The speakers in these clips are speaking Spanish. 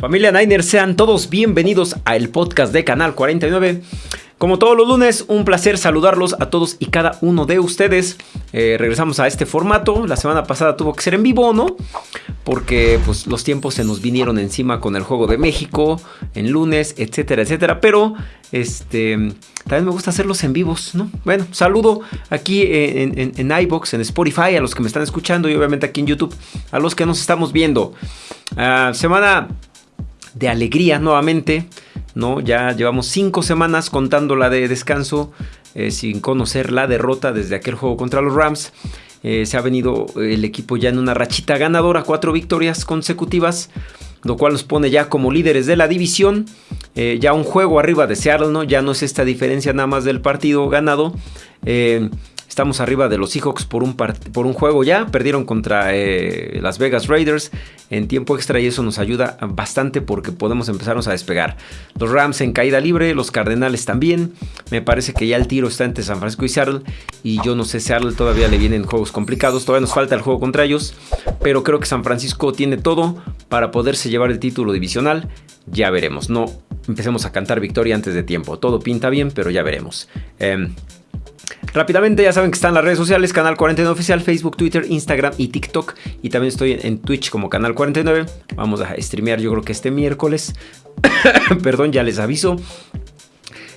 Familia Niners, sean todos bienvenidos a el podcast de Canal 49. Como todos los lunes, un placer saludarlos a todos y cada uno de ustedes. Eh, regresamos a este formato. La semana pasada tuvo que ser en vivo, ¿no? Porque pues, los tiempos se nos vinieron encima con el Juego de México, en lunes, etcétera, etcétera. Pero este, también me gusta hacerlos en vivos, ¿no? Bueno, saludo aquí en, en, en iBox, en Spotify, a los que me están escuchando y obviamente aquí en YouTube, a los que nos estamos viendo. Uh, semana de alegría nuevamente. ¿no? Ya llevamos cinco semanas contando la de descanso eh, sin conocer la derrota desde aquel juego contra los Rams. Eh, se ha venido el equipo ya en una rachita ganadora, cuatro victorias consecutivas, lo cual nos pone ya como líderes de la división. Eh, ya un juego arriba de Seattle, ¿no? Ya no es esta diferencia nada más del partido ganado. Estamos arriba de los Seahawks por un, por un juego ya. Perdieron contra eh, Las Vegas Raiders en tiempo extra y eso nos ayuda bastante porque podemos empezarnos a despegar. Los Rams en caída libre, los Cardenales también. Me parece que ya el tiro está entre San Francisco y Seattle. Y yo no sé, Seattle todavía le vienen juegos complicados. Todavía nos falta el juego contra ellos. Pero creo que San Francisco tiene todo para poderse llevar el título divisional. Ya veremos. No empecemos a cantar victoria antes de tiempo. Todo pinta bien, pero ya veremos. Eh, Rápidamente ya saben que están las redes sociales, Canal 49 Oficial, Facebook, Twitter, Instagram y TikTok. Y también estoy en Twitch como Canal 49. Vamos a streamear yo creo que este miércoles. Perdón, ya les aviso.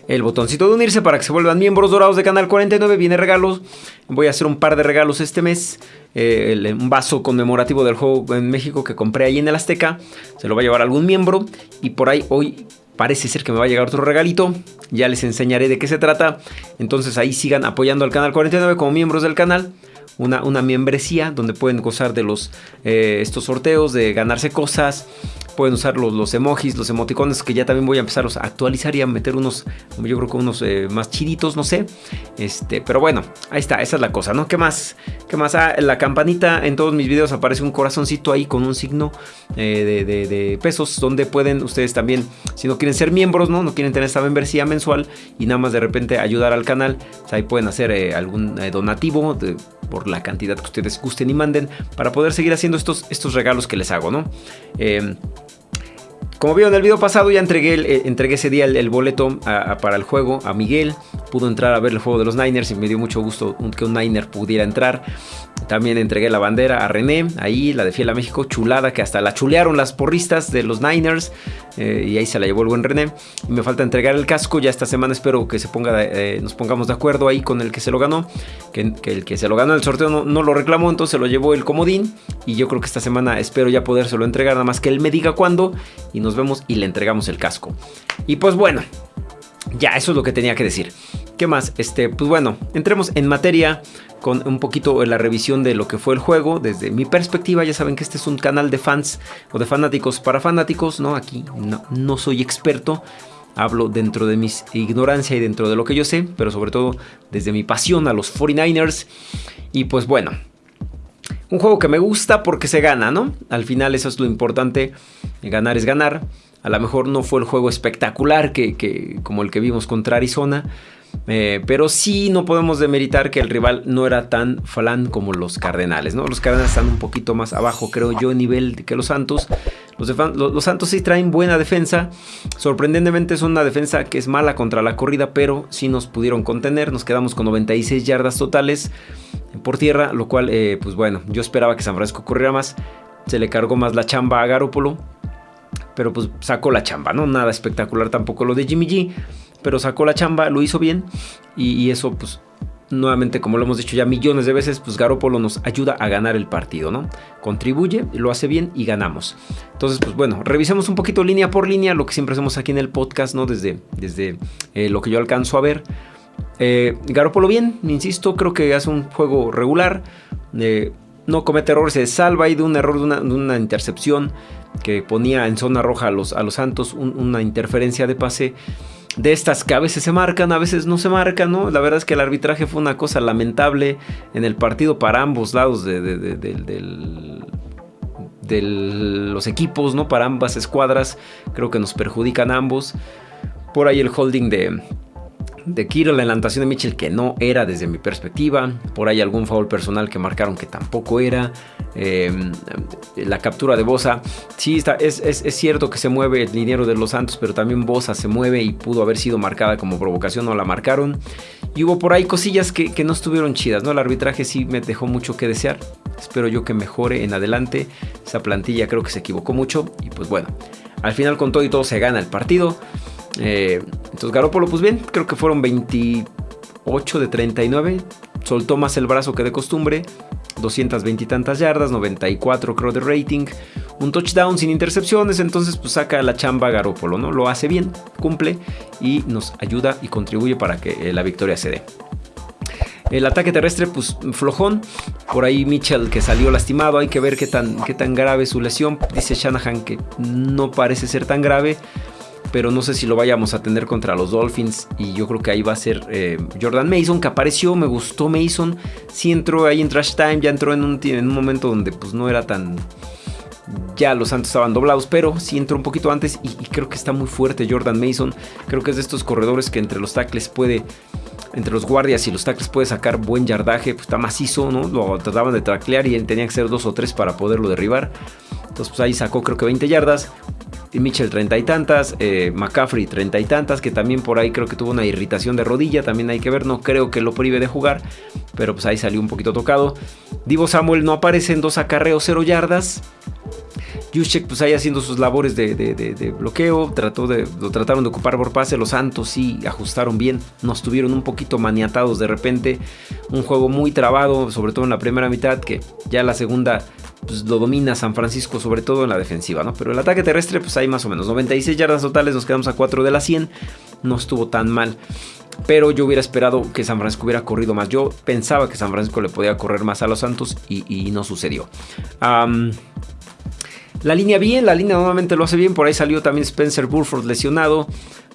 El botoncito de unirse para que se vuelvan miembros dorados de Canal 49. Viene regalos. Voy a hacer un par de regalos este mes. Eh, un vaso conmemorativo del juego en México que compré ahí en el Azteca. Se lo va a llevar algún miembro. Y por ahí hoy Parece ser que me va a llegar otro regalito. Ya les enseñaré de qué se trata. Entonces ahí sigan apoyando al canal 49 como miembros del canal. Una, una membresía donde pueden gozar de los, eh, estos sorteos, de ganarse cosas, Pueden usar los, los, emojis, los emoticones que ya también voy a empezar a actualizar y a meter unos, yo creo que unos eh, más chiditos, no sé. Este, pero bueno, ahí está, esa es la cosa, ¿no? ¿Qué más? ¿Qué más? Ah, la campanita en todos mis videos aparece un corazoncito ahí con un signo eh, de, pesos donde pueden ustedes también, si no quieren ser miembros, ¿no? No quieren tener esta membresía mensual y nada más de repente ayudar al canal, pues ahí pueden hacer eh, algún donativo por la cantidad que ustedes gusten y manden para poder seguir haciendo estos, estos regalos que les hago, ¿no? Como vieron en el video pasado, ya entregué, eh, entregué ese día el, boleto para el juego a Miguel. Pudo entrar a ver el juego de los Niners y me dio mucho gusto que un Niner pudiera entrar. También entregué la bandera a René, ahí la de Fiel a México, chulada, que hasta la chulearon las porristas de los Niners. Eh, y ahí se la llevó el buen René. Y me falta entregar el casco, ya esta semana espero que se ponga, eh, nos pongamos de acuerdo ahí con el que se lo ganó. Que, el que se lo ganó en el sorteo no, lo reclamó, entonces se lo llevó el comodín. Y yo creo que esta semana espero ya podérselo entregar, nada más que él me diga cuándo. Y nos vemos y le entregamos el casco. Y pues bueno, ya eso es lo que tenía que decir. ¿Qué más? Este, pues bueno, entremos en materia con un poquito la revisión de lo que fue el juego desde mi perspectiva. Ya saben que este es un canal de fans o de fanáticos para fanáticos, ¿no? Aquí no, no soy experto. Hablo dentro de mi ignorancia y dentro de lo que yo sé, pero sobre todo desde mi pasión a los 49ers. Y pues bueno, un juego que me gusta porque se gana, ¿no? Al final eso es lo importante, ganar es ganar. A lo mejor no fue el juego espectacular que, como el que vimos contra Arizona, eh, pero sí no podemos demeritar que el rival no era tan falán como los Cardenales, ¿no? Los Cardenales están un poquito más abajo, creo yo, en nivel que los Santos. Los, Santos sí traen buena defensa. Sorprendentemente es una defensa que es mala contra la corrida, pero sí nos pudieron contener. Nos quedamos con 96 yardas totales por tierra, lo cual, eh, pues bueno, yo esperaba que San Francisco corriera más. Se le cargó más la chamba a Garópolo. Pero pues sacó la chamba, ¿no? Nada espectacular tampoco lo de Jimmy G pero sacó la chamba, lo hizo bien y, eso pues nuevamente como lo hemos dicho ya millones de veces, pues Garópolo nos ayuda a ganar el partido, ¿no? Contribuye, lo hace bien y ganamos. Entonces, pues bueno, revisemos un poquito línea por línea lo que siempre hacemos aquí en el podcast, ¿no? Desde, desde eh, lo que yo alcanzo a ver. Eh, Garópolo bien, insisto, creo que hace un juego regular. Eh, no comete errores, se salva ahí de un error, de una, intercepción que ponía en zona roja a los, a los Santos, una interferencia de pase de estas que a veces se marcan, a veces no se marcan, ¿no? La verdad es que el arbitraje fue una cosa lamentable en el partido para ambos lados de, los equipos, ¿no? Para ambas escuadras, creo que nos perjudican ambos. Por ahí el holding de, de Kittle la anotación de Mitchell que no era desde mi perspectiva. Por ahí algún foul personal que marcaron que tampoco era. Em, la captura de Bosa. Sí, está, es, cierto que se mueve el dinero de los Santos, pero también Bosa se mueve y pudo haber sido marcada como provocación, no la marcaron. Y hubo por ahí cosillas que, que no estuvieron chidas, ¿no? El arbitraje sí me dejó mucho que desear. Espero yo que mejore en adelante. Esa plantilla creo que se equivocó mucho. Y pues bueno, al final con todo y todo se gana el partido. Eh, entonces Garópolo, pues bien, creo que fueron 28 de 39. Soltó más el brazo que de costumbre. 220 y tantas yardas, 94 creo de rating. Un touchdown sin intercepciones, entonces pues saca la chamba Garópolo, ¿no? Lo hace bien, cumple y nos ayuda y contribuye para que eh, la victoria se dé. El ataque terrestre, pues flojón. Por ahí Mitchell que salió lastimado. Hay que ver qué tan, qué tan grave su lesión. Dice Shanahan que no parece ser tan grave pero no sé si lo vayamos a tener contra los Dolphins. Y yo creo que ahí va a ser eh, Jordan Mason, que apareció, me gustó Mason. Sí entró ahí en Trash Time, ya entró en un, en un momento donde pues no era tan... Ya los Santos estaban doblados, pero sí entró un poquito antes y, creo que está muy fuerte Jordan Mason. Creo que es de estos corredores que entre los tackles puede entre los guardias y los tackles puede sacar buen yardaje, pues está macizo, ¿no? Lo trataban de traclear y tenía que ser dos o tres para poderlo derribar. Entonces, pues ahí sacó creo que 20 yardas. Mitchell treinta y tantas, eh, McCaffrey treinta y tantas, que también por ahí creo que tuvo una irritación de rodilla, también hay que ver, no creo que lo prive de jugar, pero pues ahí salió un poquito tocado. Divo Samuel no aparece en dos acarreos, cero yardas. Juszczyk pues ahí haciendo sus labores de, bloqueo, trató de, lo trataron de ocupar por pase, los Santos sí ajustaron bien, nos tuvieron un poquito maniatados de repente, un juego muy trabado, sobre todo en la primera mitad, que ya la segunda pues, lo domina San Francisco, sobre todo en la defensiva, ¿no? Pero el ataque terrestre, pues hay más o menos 96 yardas totales, nos quedamos a 4 de las 100, no estuvo tan mal. Pero yo hubiera esperado que San Francisco hubiera corrido más. Yo pensaba que San Francisco le podía correr más a los Santos y, no sucedió. La línea bien, la línea nuevamente lo hace bien. Por ahí salió también Spencer Burford lesionado.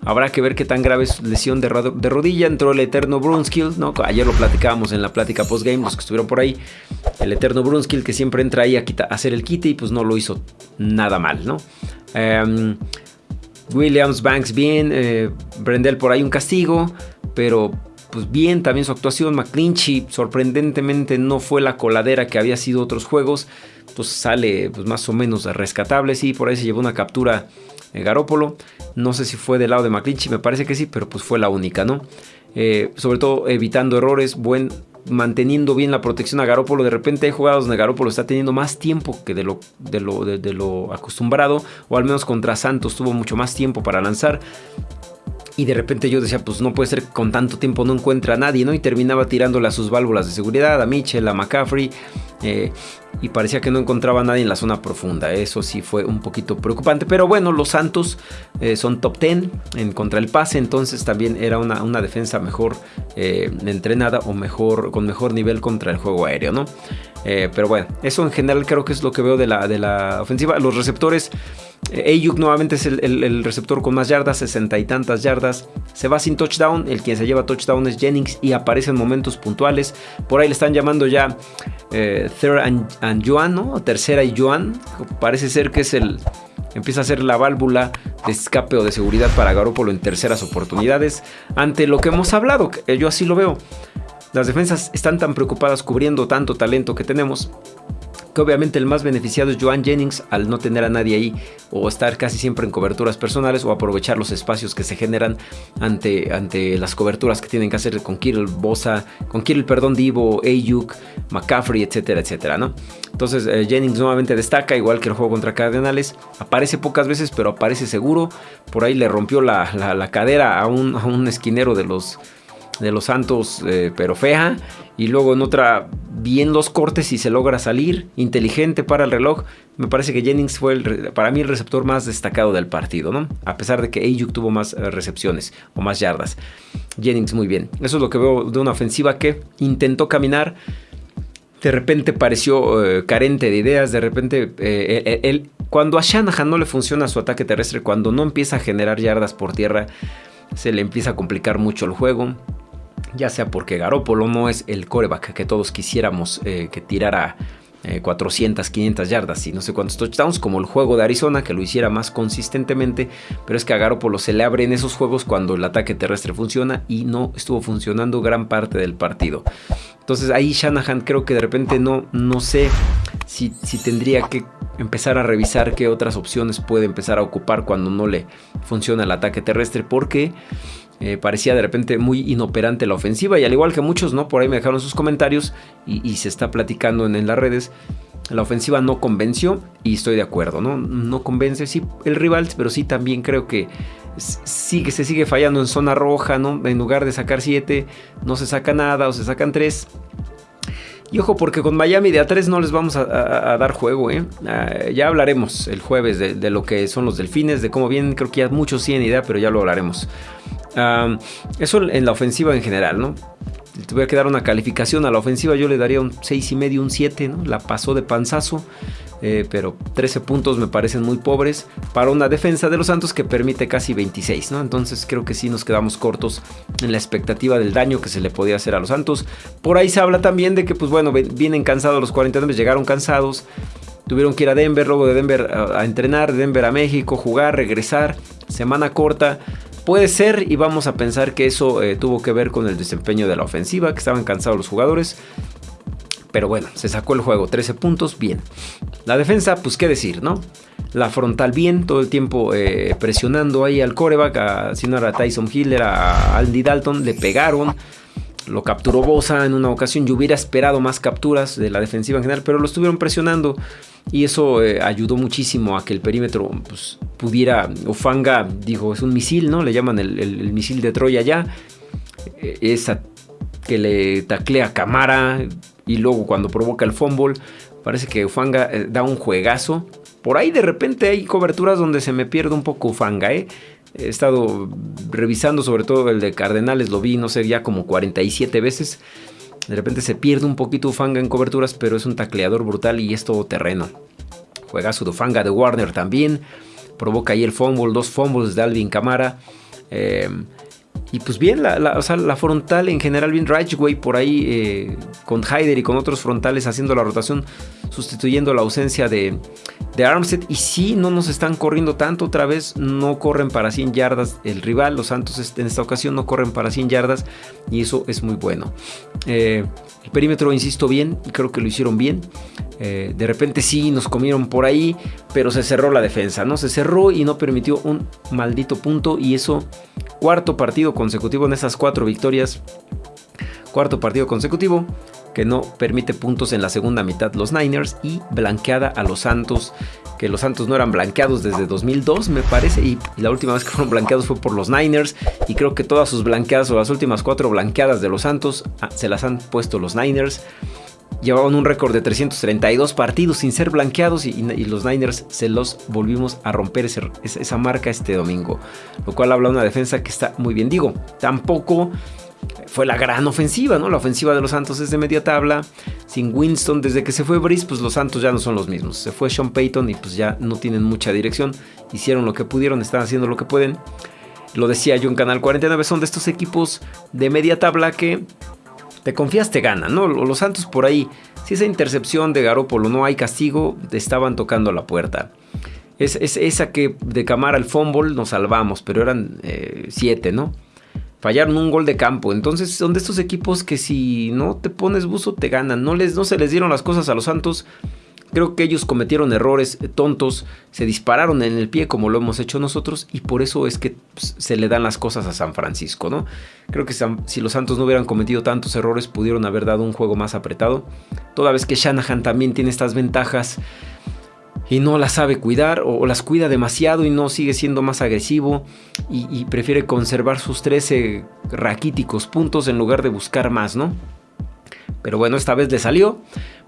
Habrá que ver qué tan grave es lesión de, rodilla. Entró el eterno Brunskill, ¿no? Ayer lo platicábamos en la plática postgame, los que estuvieron por ahí. El eterno Brunskill que siempre entra ahí a, hacer el quite y pues no lo hizo nada mal, ¿no? Em, Williams Banks bien, eh, Brendel por ahí un castigo, pero pues bien también su actuación. McClinchy sorprendentemente no fue la coladera que había sido otros juegos, pues sale pues más o menos rescatable, sí, por ahí se llevó una captura eh, Garópolo. No sé si fue del lado de McClinchy, me parece que sí, pero pues fue la única, ¿no? Eh, sobre todo evitando errores, buen, manteniendo bien la protección a Garópolo. De repente hay jugadas donde Garópolo está teniendo más tiempo que de lo, de lo, de lo acostumbrado, o al menos contra Santos tuvo mucho más tiempo para lanzar. Y de repente yo decía, pues no puede ser con tanto tiempo no encuentra a nadie, ¿no? Y terminaba tirándole a sus válvulas de seguridad, a Mitchell, a McCaffrey. Eh, y parecía que no encontraba a nadie en la zona profunda. Eso sí fue un poquito preocupante. Pero bueno, los Santos eh, son top 10 en contra el pase. Entonces también era una, una defensa mejor eh, entrenada o mejor, con mejor nivel contra el juego aéreo, ¿no? pero bueno, eso en general creo que es lo que veo de la, de la ofensiva. Los receptores Ayuk nuevamente es el, receptor con más yardas, sesenta y tantas yardas. Se va sin touchdown. El quien se lleva touchdown es Jennings y aparece en momentos puntuales. Por ahí le están llamando ya Third and, Joan, ¿no? Tercera y Joan. Parece ser que es el. Empieza a ser la válvula de escape o de seguridad para Garoppolo en terceras oportunidades. Ante lo que hemos hablado, yo así lo veo. Las defensas están tan preocupadas cubriendo tanto talento que tenemos obviamente el más beneficiado es Joan Jennings al no tener a nadie ahí o estar casi siempre en coberturas personales o aprovechar los espacios que se generan ante, ante las coberturas que tienen que hacer con Kirill Bosa, con Kirill, perdón, Divo, Ayuk, McCaffrey, etcétera, etcétera, ¿no? Entonces eh, Jennings nuevamente destaca, igual que el juego contra Cardenales, aparece pocas veces, pero aparece seguro, por ahí le rompió la, cadera a un, a un esquinero de los de los Santos, eh, pero fea. Y luego en otra, bien los cortes y se logra salir. Inteligente para el reloj. Me parece que Jennings fue para mí el receptor más destacado del partido, ¿no? A pesar de que Ayuk tuvo más eh, recepciones o más yardas. Jennings muy bien. Eso es lo que veo de una ofensiva que intentó caminar. De repente pareció eh, carente de ideas. De repente, cuando a Shanahan no le funciona su ataque terrestre, cuando no empieza a generar yardas por tierra, se le empieza a complicar mucho el juego ya sea porque Garópolo no es el coreback que todos quisiéramos eh, que tirara 400, 500 yardas y no sé cuántos touchdowns, como el juego de Arizona, que lo hiciera más consistentemente, pero es que a Garoppolo se le abren esos juegos cuando el ataque terrestre funciona y no estuvo funcionando gran parte del partido. Entonces ahí Shanahan creo que de repente no, no sé si, si tendría que empezar a revisar qué otras opciones puede empezar a ocupar cuando no le funciona el ataque terrestre, porque eh, parecía de repente muy inoperante la ofensiva y al igual que muchos, ¿no? Por ahí me dejaron sus comentarios y, se está platicando en, las redes. La ofensiva no convenció y estoy de acuerdo, ¿no? No convence, sí, el rival, pero sí también creo que sigue, se sigue fallando en zona roja, ¿no? En lugar de sacar 7, no se saca nada o se sacan 3. Y ojo, porque con Miami de A3 no les vamos a, dar juego, ¿eh? Ah, ya hablaremos el jueves de, de, lo que son los delfines, de cómo vienen. Creo que ya muchos tienen idea, pero ya lo hablaremos eso en la ofensiva en general, ¿no? tuviera que dar una calificación a la ofensiva, yo le daría un 6,5, un 7, ¿no? La pasó de panzazo, eh, pero 13 puntos me parecen muy pobres para una defensa de los Santos que permite casi 26, ¿no? Entonces creo que sí nos quedamos cortos en la expectativa del daño que se le podía hacer a los Santos. Por ahí se habla también de que, pues bueno, vienen cansados los 49, llegaron cansados. Tuvieron que ir a Denver, luego de Denver a, a entrenar, de Denver a México, jugar, regresar, semana corta. Puede ser y vamos a pensar que eso eh, tuvo que ver con el desempeño de la ofensiva, que estaban cansados los jugadores. Pero bueno, se sacó el juego, 13 puntos, bien. La defensa, pues qué decir, ¿no? La frontal bien, todo el tiempo eh, presionando ahí al coreback, a, si no era Tyson Hill, era Andy Dalton, le pegaron. Lo capturó Bosa en una ocasión. Yo hubiera esperado más capturas de la defensiva en general, pero lo estuvieron presionando. Y eso eh, ayudó muchísimo a que el perímetro pues, pudiera. Ofanga dijo: es un misil, ¿no? Le llaman el, misil de Troya ya. Eh, esa que le taclea Camara. Y luego cuando provoca el fumble. Parece que Ufanga eh, da un juegazo. Por ahí de repente hay coberturas donde se me pierde un poco Ufanga, ¿eh? He estado revisando sobre todo el de Cardenales, lo vi, no sé, ya como 47 veces. De repente se pierde un poquito Ufanga en coberturas, pero es un tacleador brutal y es todo terreno. Juega su Ufanga de Warner también. Provoca ahí el fumble, dos fumbles de Alvin Camara. Eh, y pues bien, la, la, frontal en general, bien Ridgeway por ahí eh, con Hyder y con otros frontales haciendo la rotación, sustituyendo la ausencia de, de Armstead. Y sí, no nos están corriendo tanto otra vez, no corren para 100 yardas el rival. Los Santos en esta ocasión no corren para 100 yardas y eso es muy bueno. Eh, el perímetro, insisto bien, creo que lo hicieron bien. Eh, de repente sí nos comieron por ahí, pero se cerró la defensa, ¿no? Se cerró y no permitió un maldito punto y eso, cuarto partido consecutivo en esas cuatro victorias, cuarto partido consecutivo que no permite puntos en la segunda mitad los Niners y blanqueada a los Santos, que los Santos no eran blanqueados desde 2002 me parece y, la última vez que fueron blanqueados fue por los Niners y creo que todas sus blanqueadas o las últimas cuatro blanqueadas de los Santos ah, se las han puesto los Niners llevaban un récord de 332 partidos sin ser blanqueados y, los Niners se los volvimos a romper esa marca este domingo. Lo cual habla de una defensa que está muy bien. Digo, tampoco fue la gran ofensiva, ¿no? La ofensiva de los Santos es de media tabla. Sin Winston, desde que se fue Brice, pues los Santos ya no son los mismos. Se fue Sean Payton y pues ya no tienen mucha dirección. Hicieron lo que pudieron, están haciendo lo que pueden. Lo decía yo en Canal 49, son de estos equipos de media tabla que te confías, te ganan, ¿no? Los Santos por ahí, si esa intercepción de Garópolo no hay castigo, te estaban tocando la puerta. Es, esa que de Camara al fumble nos salvamos, pero eran eh, siete, ¿no? Fallaron un gol de campo. Entonces son de estos equipos que si no te pones buzo te ganan. No, les, no se les dieron las cosas a los Santos. Creo que ellos cometieron errores tontos, se dispararon en el pie como lo hemos hecho nosotros y por eso es que pues, se le dan las cosas a San Francisco, ¿no? Creo que si los Santos no hubieran cometido tantos errores pudieron haber dado un juego más apretado. Toda vez que Shanahan también tiene estas ventajas y no las sabe cuidar o, las cuida demasiado y no sigue siendo más agresivo y, y prefiere conservar sus 13 raquíticos puntos en lugar de buscar más, ¿no? Pero bueno, esta vez le salió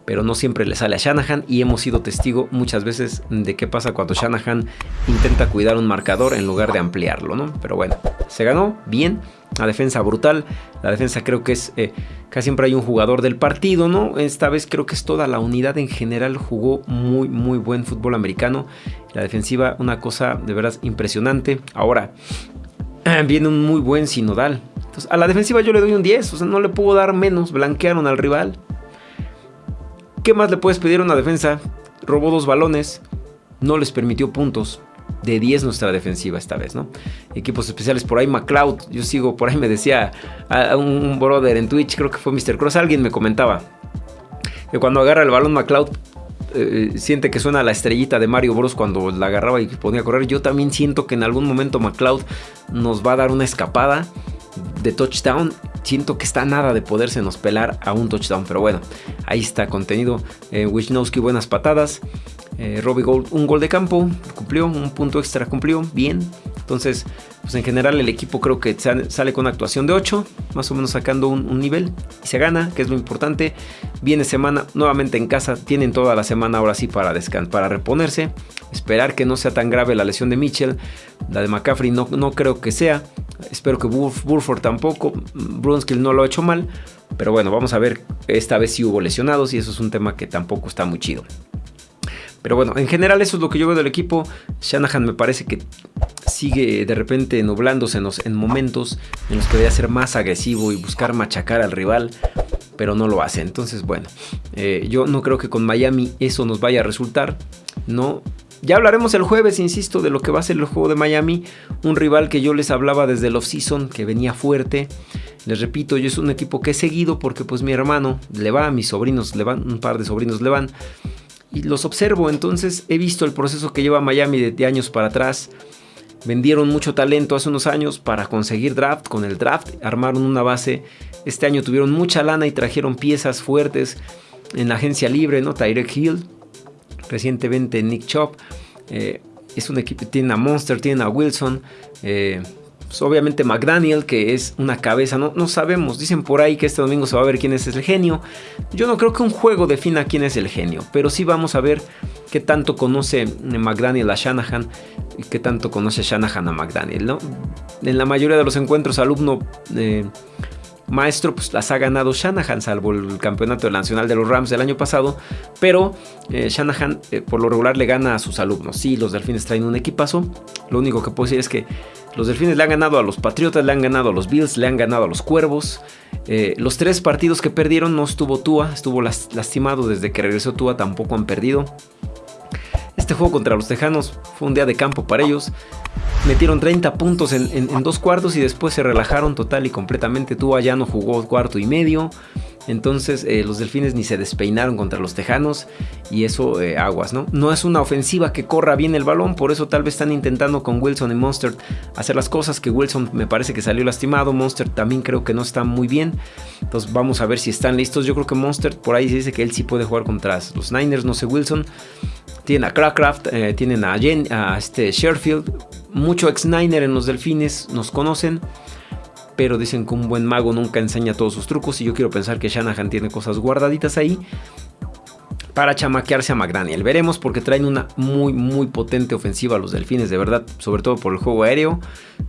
pero no siempre le sale a Shanahan y hemos sido testigo muchas veces de qué pasa cuando Shanahan intenta cuidar un marcador en lugar de ampliarlo, ¿no? Pero bueno, se ganó bien, la defensa brutal, la defensa creo que es, eh, casi siempre hay un jugador del partido, ¿no? Esta vez creo que es toda la unidad en general, jugó muy, muy buen fútbol americano, la defensiva una cosa de verdad impresionante. Ahora, viene un muy buen sinodal. A la defensiva yo le doy un 10, o sea, no le puedo dar menos, blanquearon al rival, ¿Qué más le puedes pedir a una defensa? Robó dos balones, no les permitió puntos. De 10 nuestra defensiva esta vez, ¿no? Equipos especiales por ahí, McLeod. Yo sigo, por ahí me decía un brother en Twitch, creo que fue Mr. Cross, alguien me comentaba que cuando agarra el balón McLeod eh, siente que suena la estrellita de Mario Bros cuando la agarraba y ponía a correr. Yo también siento que en algún momento McLeod nos va a dar una escapada de touchdown. Siento que está nada de poderse nos pelar a un touchdown. Pero bueno, ahí está contenido. Eh, Wisnowski, buenas patadas. Eh, Robbie Gold, un gol de campo, cumplió, un punto extra cumplió, bien. Entonces, pues en general el equipo creo que sale con una actuación de 8, más o menos sacando un, nivel y se gana, que es lo importante. Viene semana nuevamente en casa, tienen toda la semana ahora sí para descansar, para reponerse. Esperar que no sea tan grave la lesión de Mitchell, la de McCaffrey no, no creo que sea. Espero que Burford tampoco, Brunskill no lo ha hecho mal, pero bueno, vamos a ver, esta vez sí hubo lesionados y eso es un tema que tampoco está muy chido. Pero bueno, en general eso es lo que yo veo del equipo. Shanahan me parece que sigue de repente nublándose en, momentos en los que debería ser más agresivo y buscar machacar al rival, pero no lo hace. Entonces, bueno, eh, yo no creo que con Miami eso nos vaya a resultar. No, ya hablaremos el jueves, insisto, de lo que va a ser el juego de Miami. Un rival que yo les hablaba desde el off-season, que venía fuerte. Les repito, yo es un equipo que he seguido porque pues mi hermano le va, mis sobrinos le van, un par de sobrinos le van y los observo. Entonces he visto el proceso que lleva Miami de, años para atrás. Vendieron mucho talento hace unos años para conseguir draft. Con el draft armaron una base. Este año tuvieron mucha lana y trajeron piezas fuertes en la agencia libre, ¿no? Tyrek Hill, recientemente Nick Chop. Eh, es un equipo, tiene a Monster, tiene a Wilson. Eh, pues, obviamente McDaniel, que es una cabeza, no, no sabemos, dicen por ahí que este domingo se va a ver quién es el genio. Yo no creo que un juego defina quién es el genio, pero sí vamos a ver qué tanto conoce McDaniel a Shanahan y qué tanto conoce Shanahan a McDaniel. En la mayoría de los encuentros, alumno... Eh, maestro, pues las ha ganado Shanahan, salvo el campeonato nacional de los Rams del año pasado. Pero eh, Shanahan eh, por lo regular le gana a sus alumnos. Sí, los delfines traen un equipazo. Lo único que puedo decir es que los Delfines le han ganado a los Patriotas, le han ganado a los Bills, le han ganado a los Cuervos. Eh, los tres partidos que perdieron no estuvo Tua, estuvo lastimado desde que regresó Tua, tampoco han perdido. Este juego contra los Tejanos fue un día de campo para ellos. Metieron 30 puntos en, dos cuartos y después se relajaron total y completamente. Tua ya no jugó cuarto y medio. Entonces eh, los delfines ni se despeinaron contra los tejanos y eso eh, aguas, ¿no? No es una ofensiva que corra bien el balón, por eso tal vez están intentando con Wilson y Monster hacer las cosas que Wilson me parece que salió lastimado, Monster también creo que no está muy bien. Entonces vamos a ver si están listos. Yo creo que Monster por ahí se dice que él sí puede jugar contra los Niners, no sé Wilson. Tienen a Crackcraft, eh, tienen a, Jen, a este Sherfield, mucho ex-Niner en los delfines, nos conocen pero dicen que un buen mago nunca enseña todos sus trucos y yo quiero pensar que Shanahan tiene cosas guardaditas ahí para chamaquearse a McDaniel. Veremos porque traen una muy muy potente ofensiva a los delfines, de verdad, sobre todo por el juego aéreo.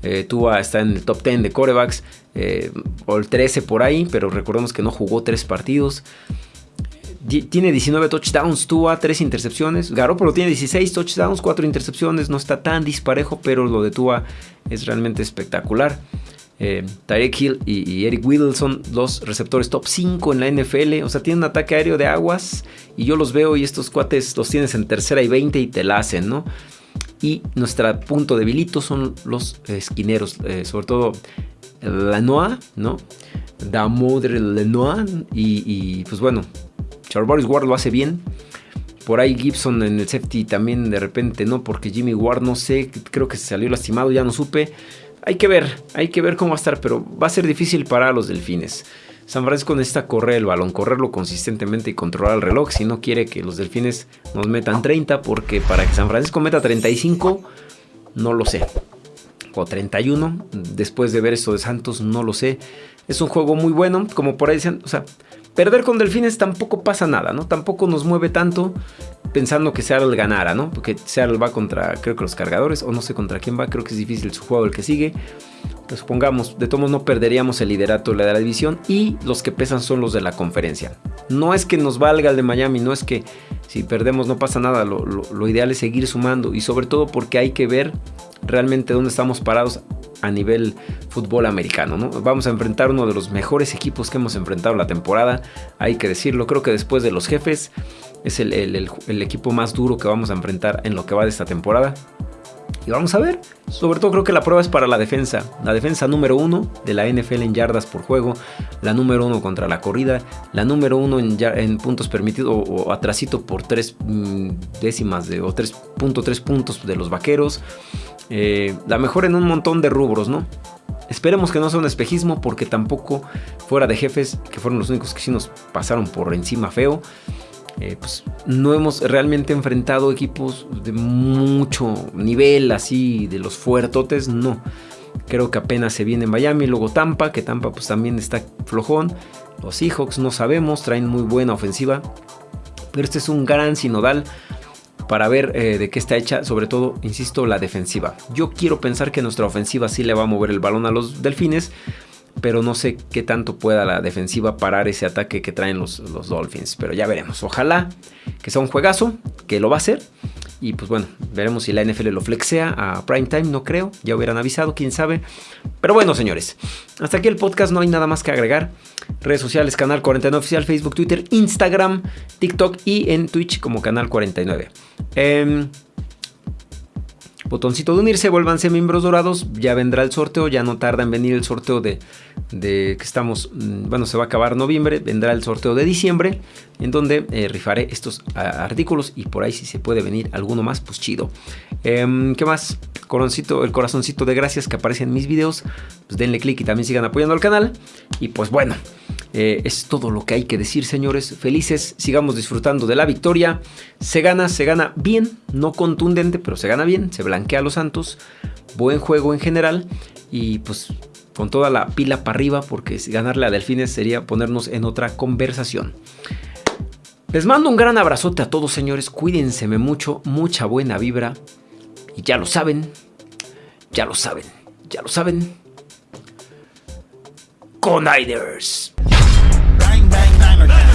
Eh, Tua está en el top 10 de corebacks, eh, o el 13 por ahí, pero recordemos que no jugó tres partidos. Tiene 19 touchdowns, Tua 3 intercepciones. Garoppolo tiene 16 touchdowns, 4 intercepciones. No está tan disparejo, pero lo de Tua es realmente espectacular. Eh, Tarek Hill y, Eric Whittle son dos receptores top 5 en la NFL. O sea, tienen un ataque aéreo de aguas. Y yo los veo y estos cuates los tienes en tercera y 20 y te la hacen, ¿no? Y nuestro punto debilito son los esquineros, eh, sobre todo Lenoir, ¿no? Damodre Lenoir. Y, y pues bueno, Charles Ward lo hace bien. Por ahí Gibson en el safety también de repente, ¿no? Porque Jimmy Ward, no sé, creo que se salió lastimado, ya no supe. Hay que ver, hay que ver cómo va a estar, pero va a ser difícil para los delfines. San Francisco necesita correr el balón, correrlo consistentemente y controlar el reloj si no quiere que los delfines nos metan 30, porque para que San Francisco meta 35, no lo sé. O 31, después de ver esto de Santos, no lo sé. Es un juego muy bueno, como por ahí dicen, o sea, perder con delfines tampoco pasa nada, ¿no? Tampoco nos mueve tanto pensando que Seattle ganara, ¿no? Porque Seattle va contra, creo que los cargadores, o no sé contra quién va, creo que es difícil su juego el que sigue. Pues supongamos, de todos no perderíamos el liderato de la división y los que pesan son los de la conferencia. No es que nos valga el de Miami, no es que si perdemos no pasa nada, lo, ideal es seguir sumando y sobre todo porque hay que ver realmente dónde estamos parados a nivel fútbol americano. ¿no? Vamos a enfrentar uno de los mejores equipos que hemos enfrentado la temporada, hay que decirlo. Creo que después de los jefes es el, equipo más duro que vamos a enfrentar en lo que va de esta temporada. Y vamos a ver. Sobre todo creo que la prueba es para la defensa. La defensa número uno de la NFL en yardas por juego. La número uno contra la corrida. La número uno en, puntos permitidos o, atrasito por tres mm, décimas de, o 3.3 puntos de los vaqueros. Eh, la mejor en un montón de rubros, ¿no? Esperemos que no sea un espejismo porque tampoco fuera de jefes, que fueron los únicos que sí nos pasaron por encima feo. Eh, pues no hemos realmente enfrentado equipos de mucho nivel, así de los fuertotes, no. Creo que apenas se viene Miami, luego Tampa, que Tampa pues también está flojón. Los Seahawks no sabemos, traen muy buena ofensiva. Pero este es un gran sinodal para ver eh, de qué está hecha, sobre todo, insisto, la defensiva. Yo quiero pensar que nuestra ofensiva sí le va a mover el balón a los delfines pero no sé qué tanto pueda la defensiva parar ese ataque que traen los, los, Dolphins. Pero ya veremos. Ojalá que sea un juegazo, que lo va a hacer. Y pues bueno, veremos si la NFL lo flexea a prime time, no creo. Ya hubieran avisado, quién sabe. Pero bueno, señores, hasta aquí el podcast, no hay nada más que agregar. Redes sociales, Canal 49 Oficial, Facebook, Twitter, Instagram, TikTok y en Twitch como Canal 49. Eh, em, botoncito de unirse, vuélvanse miembros dorados, ya vendrá el sorteo, ya no tarda en venir el sorteo de, de que estamos, mm, bueno, se va a acabar noviembre, vendrá el sorteo de diciembre, en donde eh, rifaré estos artículos y por ahí si se puede venir alguno más, pues chido. Em, ¿Qué más? Coroncito, el corazoncito de gracias que aparece en mis videos, pues denle click y también sigan apoyando al canal. Y pues bueno, eh, es todo lo que hay que decir, señores. Felices, sigamos disfrutando de la victoria. Se gana, se gana bien, no contundente, pero se gana bien. Se blanquea a los Santos. Buen juego en general. Y pues con toda la pila para arriba, porque ganarle a Delfines sería ponernos en otra conversación. Les mando un gran abrazote a todos, señores. Cuídense mucho, mucha buena vibra. Y ya lo saben, ya lo saben, ya lo saben. Coniders. bang, bang, bang.